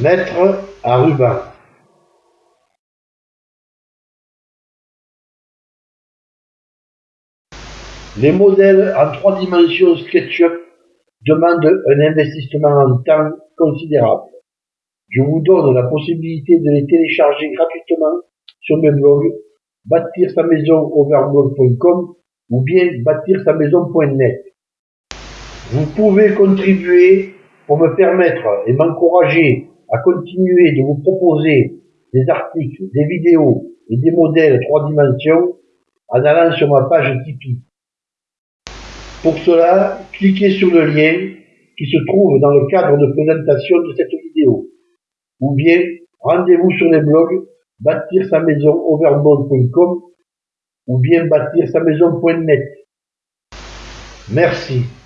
Mettre à ruban. Les modèles en trois dimensions SketchUp demandent un investissement en temps considérable. Je vous donne la possibilité de les télécharger gratuitement sur mes blogs bâtir sa maison overblog.com ou bien bâtir sa maison.net. Vous pouvez contribuer pour me permettre et m'encourager à continuer de vous proposer des articles, des vidéos et des modèles trois dimensions en allant sur ma page Tipeee. Pour cela, cliquez sur le lien qui se trouve dans le cadre de présentation de cette vidéo. Ou bien, rendez-vous sur les blogs bâtir sa maison overboard.com ou bien bâtir sa maison.net. Merci.